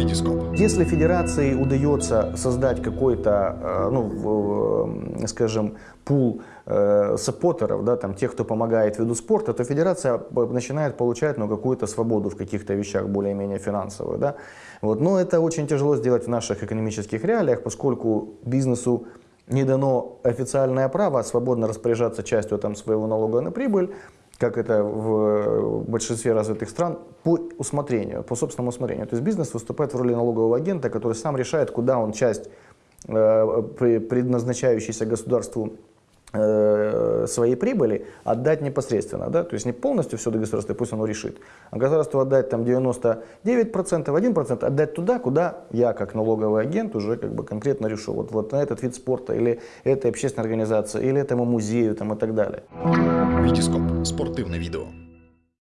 Витископ. Если федерации удается создать какой-то, э, ну, э, скажем, пул э, саппортеров, да, там, тех, кто помогает виду спорта, то федерация начинает получать ну, какую-то свободу в каких-то вещах более-менее финансовую. Да? Вот. Но это очень тяжело сделать в наших экономических реалиях, поскольку бизнесу не дано официальное право свободно распоряжаться частью там, своего налога на прибыль, как это в большинстве развитых стран, по усмотрению, по собственному усмотрению. То есть бизнес выступает в роли налогового агента, который сам решает, куда он часть э, предназначающейся государству э, своей прибыли отдать непосредственно, да, то есть не полностью все до государства, пусть оно решит, а государству отдать там 99%, 1% отдать туда, куда я как налоговый агент уже как бы конкретно решу, вот, вот на этот вид спорта или этой общественной организации, или этому музею там, и так далее. Витископ. Спортивне відео.